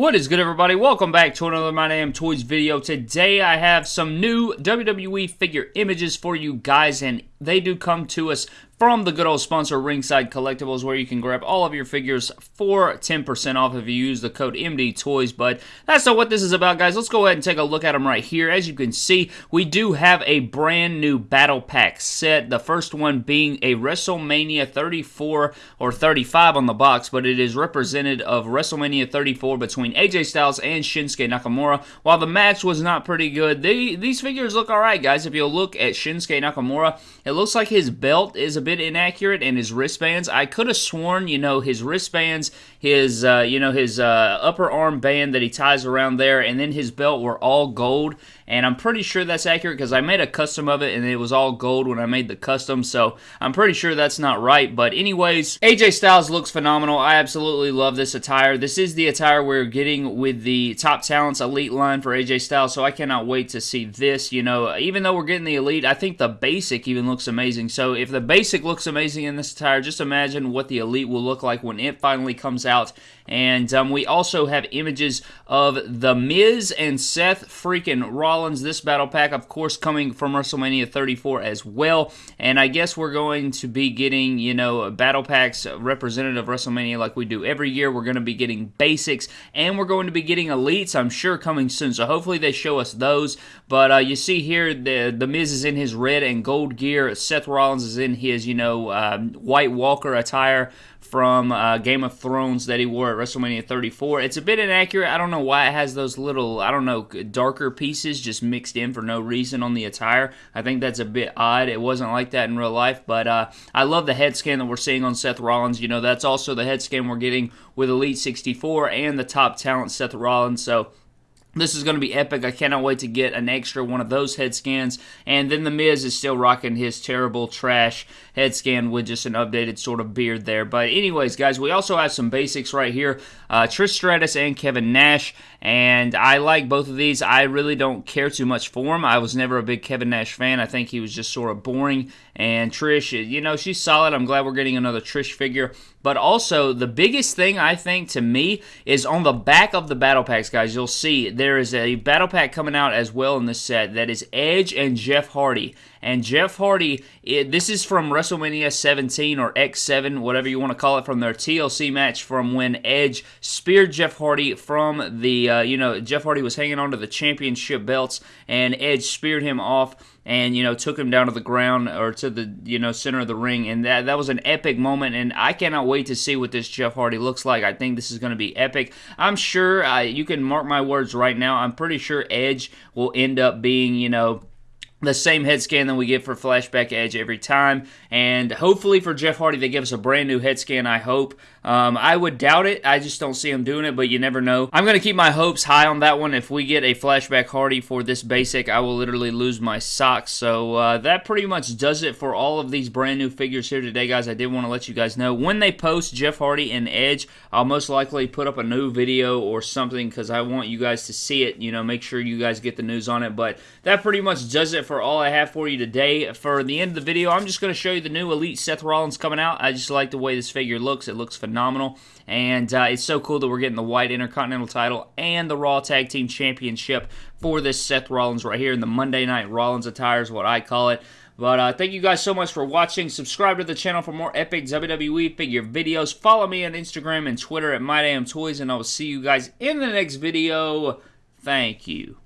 What is good, everybody? Welcome back to another My Damn Toys video. Today, I have some new WWE figure images for you guys, and they do come to us from the good old sponsor Ringside Collectibles, where you can grab all of your figures for 10% off if you use the code MD Toys. But that's not what this is about, guys. Let's go ahead and take a look at them right here. As you can see, we do have a brand new Battle Pack set. The first one being a WrestleMania 34 or 35 on the box, but it is represented of WrestleMania 34 between AJ Styles and Shinsuke Nakamura. While the match was not pretty good, they, these figures look alright, guys. If you look at Shinsuke Nakamura, it looks like his belt is a bit inaccurate and his wristbands. I could have sworn, you know, his wristbands, his, uh, you know, his uh, upper arm band that he ties around there, and then his belt were all gold. And I'm pretty sure that's accurate because I made a custom of it and it was all gold when I made the custom. So I'm pretty sure that's not right. But anyways, AJ Styles looks phenomenal. I absolutely love this attire. This is the attire we're getting with the Top Talents Elite line for AJ Styles. So I cannot wait to see this. You know, even though we're getting the Elite, I think the basic even looks amazing. So if the basic looks amazing in this attire, just imagine what the Elite will look like when it finally comes out. And um, we also have images of The Miz and Seth freaking Rollins. This battle pack, of course, coming from WrestleMania 34 as well. And I guess we're going to be getting, you know, battle packs representative of WrestleMania like we do every year. We're going to be getting basics and we're going to be getting elites, I'm sure, coming soon. So hopefully they show us those. But uh, you see here, the, the Miz is in his red and gold gear. Seth Rollins is in his, you know, um, White Walker attire from uh, Game of Thrones that he wore at WrestleMania 34. It's a bit inaccurate. I don't know why it has those little, I don't know, darker pieces just mixed in for no reason on the attire. I think that's a bit odd. It wasn't like that in real life, but uh, I love the head scan that we're seeing on Seth Rollins. You know, that's also the head scan we're getting with Elite 64 and the top talent Seth Rollins. So this is going to be epic. I cannot wait to get an extra one of those head scans. And then The Miz is still rocking his terrible trash head scan with just an updated sort of beard there. But anyways, guys, we also have some basics right here. Uh, Trish Stratus and Kevin Nash. And I like both of these. I really don't care too much for him. I was never a big Kevin Nash fan. I think he was just sort of boring. And Trish, you know, she's solid. I'm glad we're getting another Trish figure. But also, the biggest thing I think to me is on the back of the battle packs, guys. You'll see there is a battle pack coming out as well in this set that is Edge and Jeff Hardy. And Jeff Hardy, it, this is from WrestleMania 17 or X7, whatever you want to call it, from their TLC match from when Edge speared Jeff Hardy from the, uh, you know, Jeff Hardy was hanging onto the championship belts, and Edge speared him off and you know took him down to the ground or to the you know center of the ring and that that was an epic moment and I cannot wait to see what this Jeff Hardy looks like. I think this is going to be epic. I'm sure uh, you can mark my words right now. I'm pretty sure Edge will end up being you know the same head scan that we get for Flashback Edge every time. And hopefully for Jeff Hardy, they give us a brand new head scan, I hope. Um, I would doubt it. I just don't see him doing it, but you never know. I'm going to keep my hopes high on that one. If we get a Flashback Hardy for this basic, I will literally lose my socks. So uh, that pretty much does it for all of these brand new figures here today, guys. I did want to let you guys know. When they post Jeff Hardy and Edge, I'll most likely put up a new video or something because I want you guys to see it. You know, make sure you guys get the news on it. But that pretty much does it for all I have for you today. For the end of the video, I'm just going to show you the new Elite Seth Rollins coming out. I just like the way this figure looks. It looks phenomenal. And uh, it's so cool that we're getting the White Intercontinental title and the Raw Tag Team Championship for this Seth Rollins right here in the Monday Night Rollins attire is what I call it. But uh, thank you guys so much for watching. Subscribe to the channel for more epic WWE figure videos. Follow me on Instagram and Twitter at MyDamnToys, and I will see you guys in the next video. Thank you.